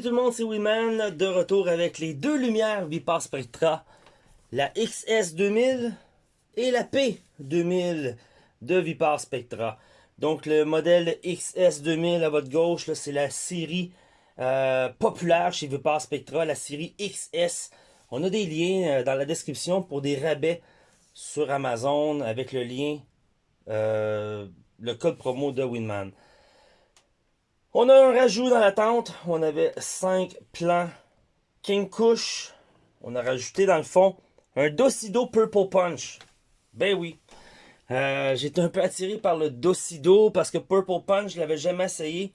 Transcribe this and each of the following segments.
Salut tout le monde, c'est Winman, de retour avec les deux lumières Vipar Spectra, la XS2000 et la P2000 de Vipar Spectra. Donc le modèle XS2000 à votre gauche, c'est la série euh, populaire chez Vipar Spectra, la série XS. On a des liens euh, dans la description pour des rabais sur Amazon avec le lien, euh, le code promo de Winman. On a un rajout dans la tente. On avait 5 plans King Kush. On a rajouté dans le fond un Docido Purple Punch. Ben oui. Euh, J'étais un peu attiré par le Docido parce que Purple Punch, je l'avais jamais essayé.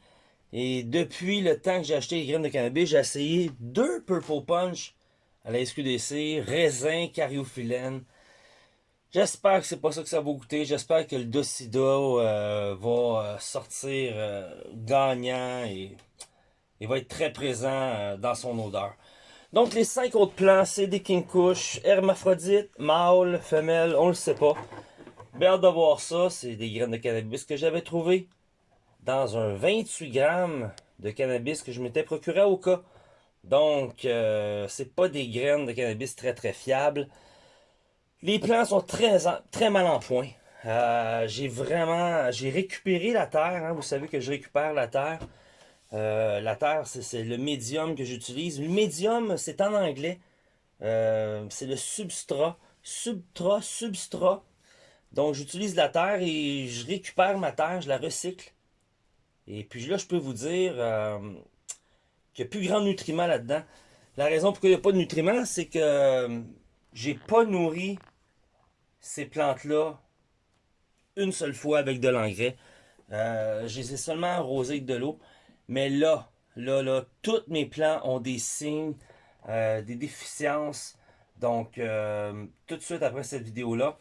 Et depuis le temps que j'ai acheté les graines de cannabis, j'ai essayé deux Purple Punch à la SQDC, raisin, cariophyllène. J'espère que c'est pas ça que ça va goûter. J'espère que le Docido euh, euh, sortir euh, gagnant et, il va être très présent dans son odeur. Donc les cinq autres plants, c'est des King Kush, hermaphrodite, mâle, femelle, on le sait pas. Bien hâte de voir ça, c'est des graines de cannabis que j'avais trouvé dans un 28 grammes de cannabis que je m'étais procuré au cas. Donc, c'est pas des graines de cannabis très très fiables. Les plants sont très, très mal en point. Euh, j'ai vraiment, j'ai récupéré la terre. Hein. Vous savez que je récupère la terre. Euh, la terre, c'est le médium que j'utilise. Le médium, c'est en anglais. Euh, c'est le substrat. Substrat, substrat. Donc, j'utilise la terre et je récupère ma terre, je la recycle. Et puis là, je peux vous dire qu'il n'y a plus grand nutriments là-dedans. La raison pourquoi il n'y a pas de nutriments, c'est que j'ai pas nourri ces plantes-là une seule fois avec de l'engrais. Euh, je les ai seulement arrosées avec de l'eau. Mais là, là, là, tous mes plants ont des signes, euh, des déficiences. Donc, euh, tout de suite après cette vidéo-là,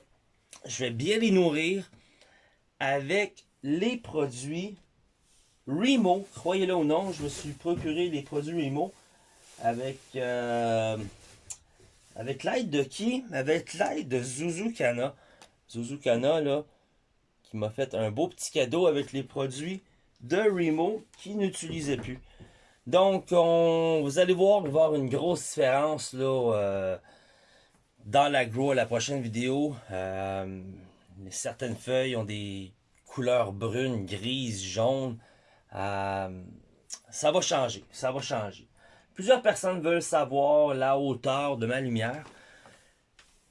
je vais bien les nourrir avec les produits Remo. Croyez-le ou non, je me suis procuré les produits Remo avec avec l'aide de qui? Avec l'aide de Zuzukana. Zuzukana, là, m'a fait un beau petit cadeau avec les produits de Remo qui n'utilisait plus. Donc, on, vous allez voir, une grosse différence là, euh, dans l'agro à la prochaine vidéo. Euh, certaines feuilles ont des couleurs brunes, grises, jaunes. Euh, ça va changer, ça va changer. Plusieurs personnes veulent savoir la hauteur de ma lumière.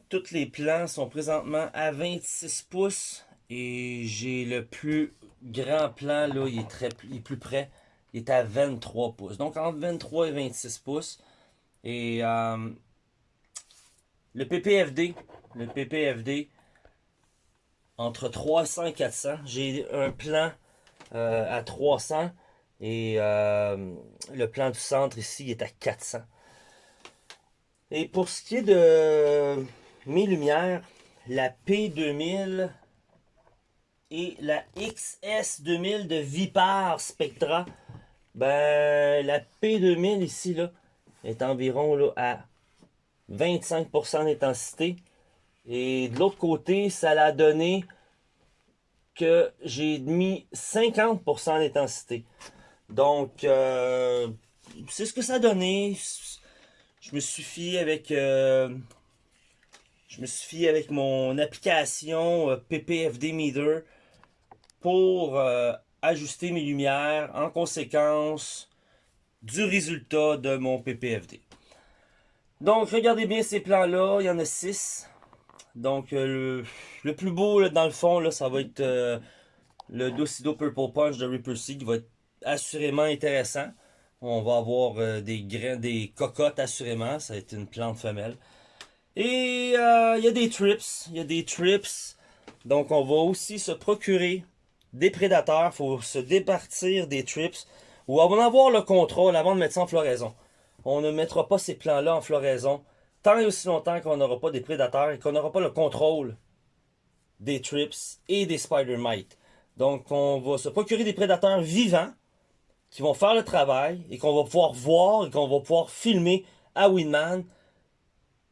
Tous les plans sont présentement à 26 pouces. Et j'ai le plus grand plan, là, il est, très, plus près. Il est à 23 pouces. Donc entre 23 et 26 pouces. Et euh, le PPFD, le PPFD, entre 300 et 400. J'ai un plan euh, à 300 et euh, le plan du centre ici est à 400. Et pour ce qui est de mes lumières, la P2000 et la XS2000 de Vipar Spectra, ben la P2000 ici là est environ à 25% d'intensité. Et de l'autre côté, ça l'a donné que j'ai mis 50% d'intensité. Donc, euh, c'est ce que ça a donné. Je me suis fié avec... Euh, je me suis fié avec mon application euh, PPFD Meter pour ajuster mes lumières en conséquence du résultat de mon PPFD. Donc, regardez bien ces plans-là. Il y en a 6. Donc, le, plus beau, dans le fond, là, ça va être le Docido Purple Punch de Reaper qui va être assurément intéressant. On va avoir euh, des grains, des cocottes assurément. Ça va être une plante femelle. Et euh, il y a des trips. Il y a des trips. Donc on va aussi se procurer des prédateurs. Il faut se départir des trips. Ou avant d'avoir le contrôle avant de mettre ça en floraison. On ne mettra pas ces plants-là en floraison tant et aussi longtemps qu'on n'aura pas des prédateurs et qu'on n'aura pas le contrôle des trips et des spider mites. Donc on va se procurer des prédateurs vivants qui vont faire le travail et qu'on va pouvoir voir et qu'on va pouvoir filmer à Winman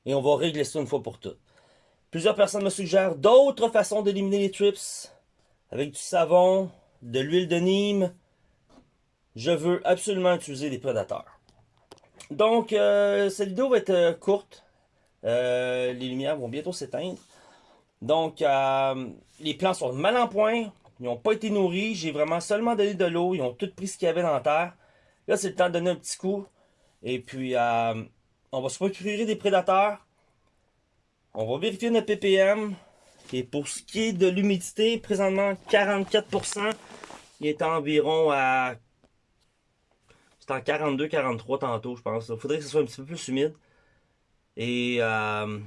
et on va régler ça une fois pour toutes. Plusieurs personnes me suggèrent d'autres façons d'éliminer les trips avec du savon, de l'huile de Nîmes. Je veux absolument utiliser des prédateurs. Donc, euh, cette vidéo va être euh, courte. les lumières vont bientôt s'éteindre. Donc, les plants sont mal en point. Ils n'ont pas été nourris. J'ai vraiment seulement donné de l'eau. Ils ont tout pris ce qu'il y avait dans la terre. Là, c'est le temps de donner un petit coup. Et puis, on va se procurer des prédateurs. On va vérifier notre ppm. Et pour ce qui est de l'humidité, présentement 44%. Il est environ à... C'est en 42-43 tantôt, je pense. Il faudrait que ce soit un petit peu plus humide. Et... Euh,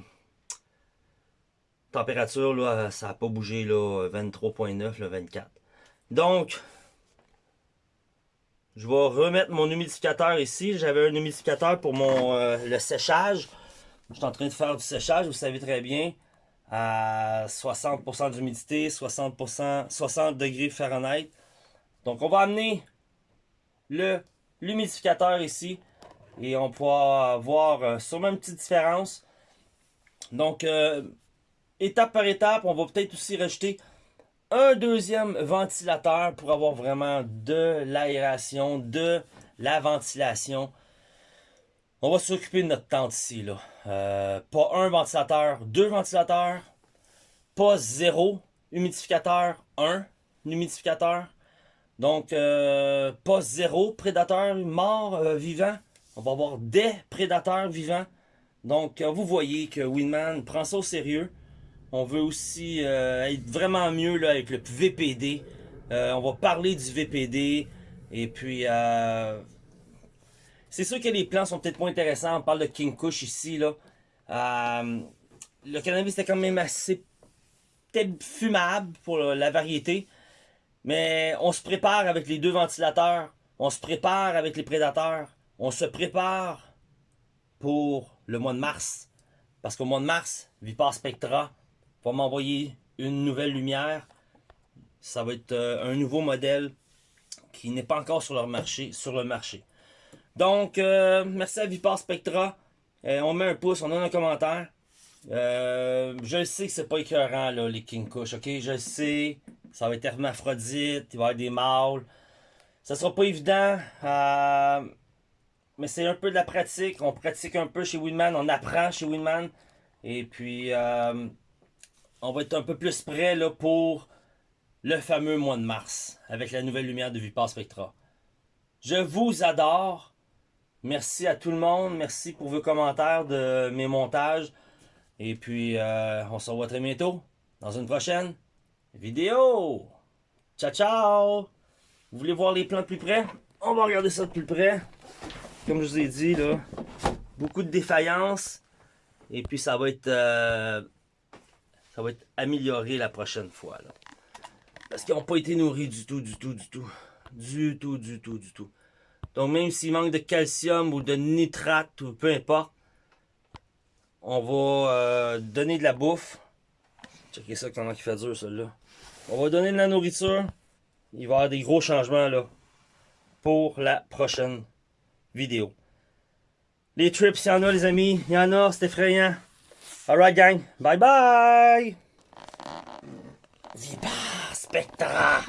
température, là, ça n'a pas bougé, là, 23.9, 24. Donc, je vais remettre mon humidificateur ici. J'avais un humidificateur pour mon euh, le séchage. Je suis en train de faire du séchage, vous savez très bien. À 60% d'humidité, 60%, 60 degrés Fahrenheit. Donc on va amener l'humidificateur ici. Et on pourra voir euh, sûrement une petite différence. Donc, euh, étape par étape, on va peut-être aussi rajouter un deuxième ventilateur pour avoir vraiment de l'aération, de la ventilation. On va s'occuper de notre tente ici. Là. Euh, pas un ventilateur, deux ventilateurs. Pas zéro humidificateur, un humidificateur. Donc, euh, pas zéro prédateur mort euh, vivant. On va avoir des prédateurs vivants. Donc, vous voyez que Winman prend ça au sérieux. On veut aussi être vraiment mieux là, avec le VPD. on va parler du VPD. Et puis, c'est sûr que les plants sont peut-être moins intéressants. On parle de King Kush ici. Là. Euh, le cannabis était quand même assez peut-être fumable pour la variété. Mais on se prépare avec les deux ventilateurs. On se prépare avec les prédateurs. On se prépare pour le mois de mars. Parce qu'au mois de mars, Vipar Spectra va m'envoyer une nouvelle lumière. Ça va être euh, un nouveau modèle qui n'est pas encore sur le marché. Donc, euh, merci à Vipar Spectra. Euh, on met un pouce, on donne un commentaire. Euh, je sais que c'est pas écœurant, là, les King Kush, ok? Je sais, ça va être hermaphrodite, il va y avoir des mâles. Ça sera pas évident, mais c'est un peu de la pratique. On pratique un peu chez Winman, on apprend chez Winman. Et puis, on va être un peu plus prêt là, pour le fameux mois de mars, avec la nouvelle lumière de Vipar Spectra. Je vous adore. Merci à tout le monde. Merci pour vos commentaires de mes montages. Et puis, euh, on se revoit très bientôt dans une prochaine vidéo. Ciao, ciao! Vous voulez voir les plans de plus près? On va regarder ça de plus près. Comme je vous ai dit, là, beaucoup de défaillances. Et puis, ça va être, euh, ça va être amélioré la prochaine fois. Parce qu'ils n'ont pas été nourris du tout, du tout, du tout. Du tout, du tout, du tout. Donc même s'il manque de calcium ou de nitrate ou peu importe, on va euh, donner de la bouffe. Checkez ça comment il fait dur celui-là. On va donner de la nourriture. Il va y avoir des gros changements là pour la prochaine vidéo. Les trips, il y en a les amis. Il y en a, c'est effrayant. Alright gang, bye bye! Vipar Spectra!